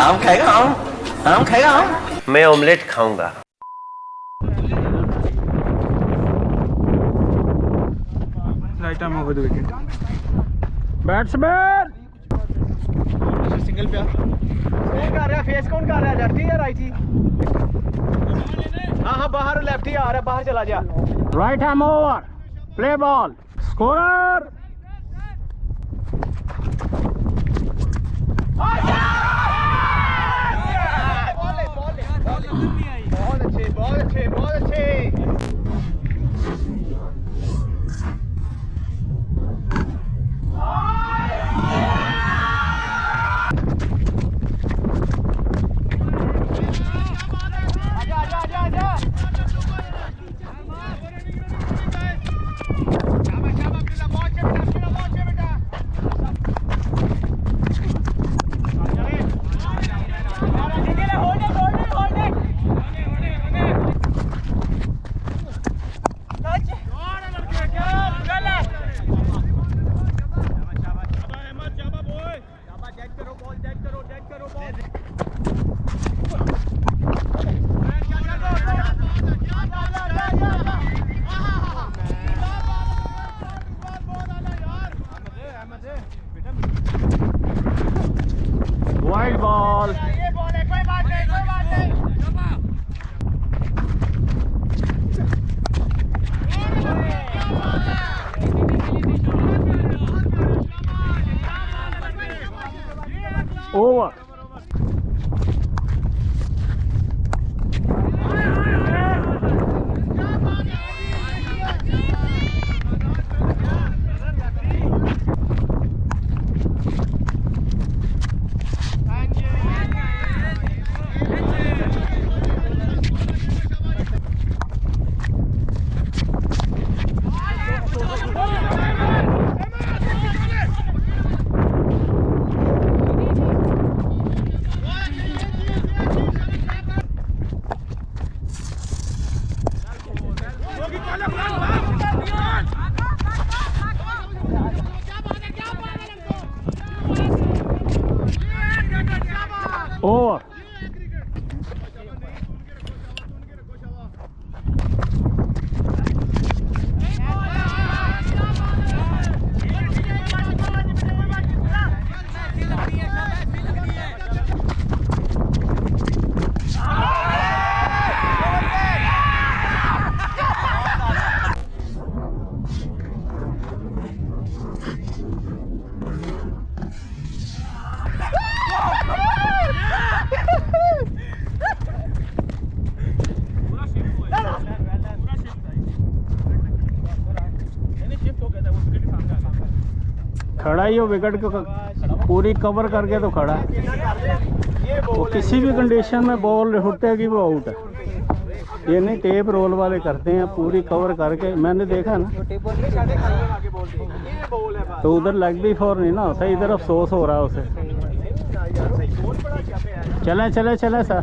आम खाएगा आम। आम खाएगा आम। मैं ऑमलेट खाऊँगा। Right arm over the wicket batsman single पे कौन कर रहा है फेस कौन कर रहा है लेफ्टी या राइटी हाँ हाँ बाहर लेफ्टी आ रहा है बाहर चला जा। Right arm over play ball scorer बहुत अच्छे बहुत अच्छे बहुत अच्छे आजा आजा आजा आजा शाबाश शाबाश बेटा बहुत अच्छे बेटा बेटा बहुत अच्छे बेटा वाइड बॉल ये बॉल है कोई बात नहीं कोई बात नहीं ओवर ओवर खड़ा ही हो विकेट को पूरी कवर करके तो खड़ा वो किसी भी कंडीशन में बॉल उठेगी वो आउट है। ये नहीं टेप रोल वाले करते हैं, पूरी कवर करके। मैंने देखा ना। तो उधर लग भी फोर नहीं ना होता, इधर अफसोस हो रहा है उसे। चले चले चले, sir.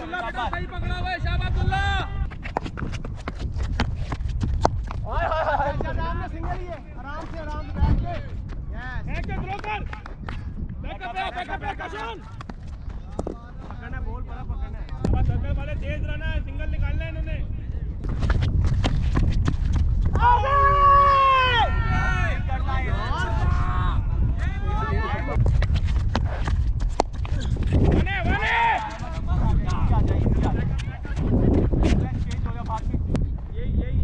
Abdullah bin Ubay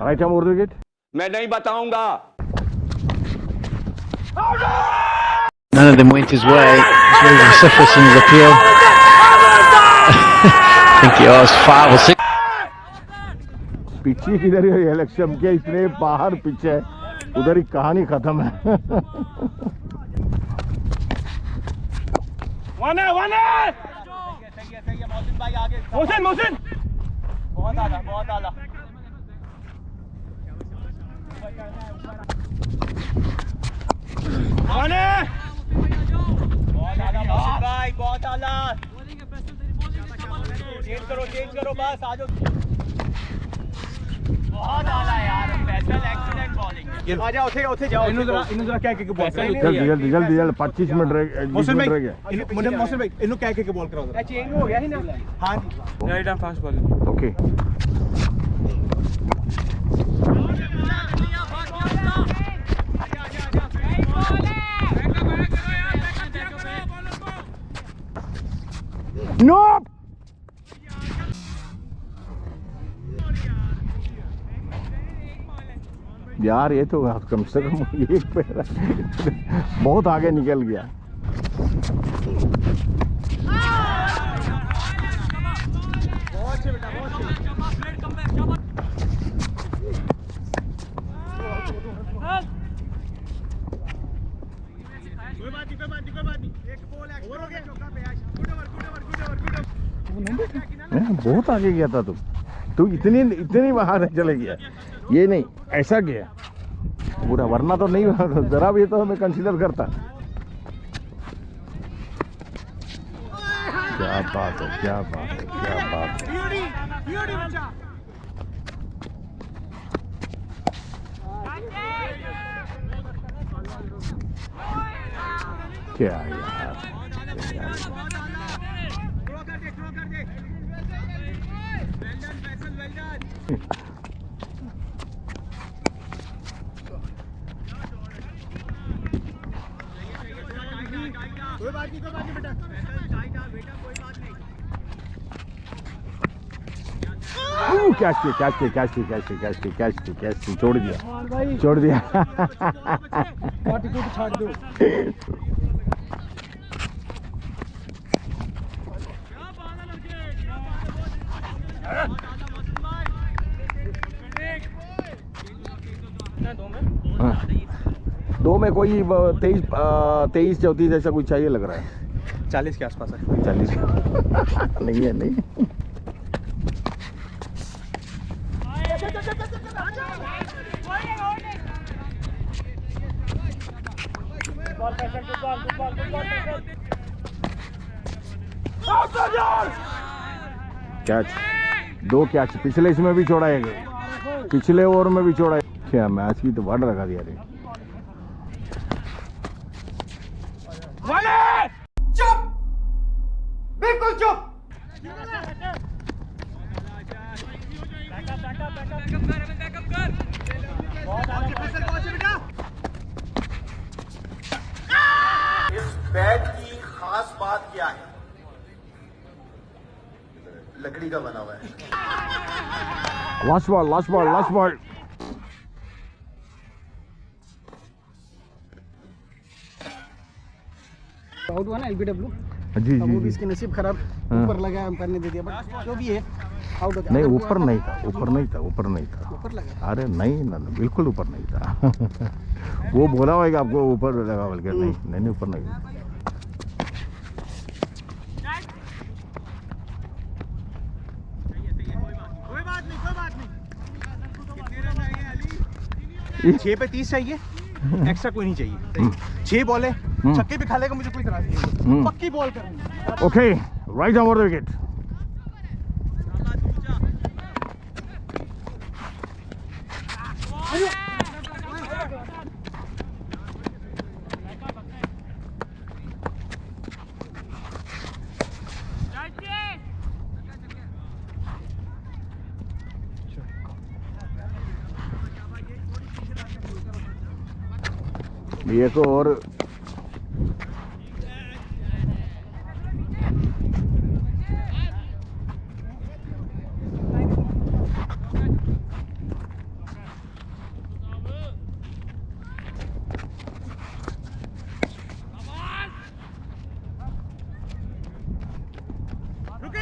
right arm Urdu wicket मैं नहीं बताऊँगा। None of them went his way. It's very vociferous in his appeal. I think he asked five or six. पिछी किधर है इलेक्शन के इतने बाहर पीछे उधर ही कहानी खत्म है। वन है वन है मोहसिन मोहसिन! बहुत आला बहुत आला। है बहुत आला मोहसिन भाई बहुत आला चेंज करो चेंज करो बस आ जाओ। बहुत आला यार स्पेशल एक्सीलेंट बॉलिंग आ जाओ उठे उठे जाओ इन्हों जरा इन्हों जरा क्या के बॉल जल्दी जल्दी जल्दी जल्दी पच्चीस मिनट रह मौसम भाई इन- मुझे मौसम भाई इन्हों कह के बॉल कराओ जरा। चेंज हो गया ही ना? हाँ जी। Right hand fast bowling okay यार ये तो कम से कम एक पैर बहुत आगे निकल गया। बहुत आगे गया था तू। तू इतनी इतनी बाहर चले गया। ये नहीं ऐसा गया पूरा वरना तो नहीं जरा भी तो हमें कंसीडर करता। क्या बात है क्या बात है क्या बात है। क्या यार कर दे थ्रो कर दे well done Faisal well done कोई बात नहीं कोई बात नहीं बेटा बेटा कोई बात नहीं ऊ, कैच किया कैच किया कैच किया कैच किया कैच किया कैच किया कैच किया छोड़ दिया। छोड़ दिया दो। हाँ। दो में कोई तेईस तेईस चौतीस ऐसा कुछ चाहिए लग रहा है? चालीस के आसपास है। चालीस। नहीं है नहीं। कैच दो कैच पिछले इसमें भी छोड़ा है पिछले ओवर में भी छोड़ा है क्या मैच की तो बढ़ लगा दिया रे इस बैट की खास बात क्या है? लकड़ी का बना हुआ है। Last ball last ball last ball out हुआ ना एलबीडब्ल्यू जी जी जी। इसके नसीब खराब हाँ। ऊपर लगा अंपायर ने दे दिया बट जो भी है आउट हो गया। नहीं ऊपर नहीं था ऊपर नहीं था ऊपर नहीं था। ऊपर लगा अरे नहीं ना ना, बिल्कुल ऊपर नहीं था। वो बोला हुआ है कि आपको ऊपर लगा बोल के नहीं नहीं नहीं ऊपर नहीं कोई बात नहीं कोई बात नहीं कितने रन आए हैं छह पे तीस चाहिए। एक्स्ट्रा कोई नहीं चाहिए। छह बॉल है। छक्के भी खा लेगा मुझे कोई तरह नहीं हम्म। पक्की बॉल करेंगे okay right over the wicket ये को और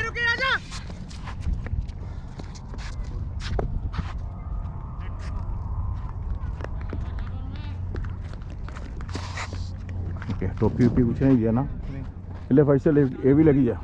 रुके टोपी वोपी कुछ नहीं दिया ना। ले भाई से ये भी लगी जा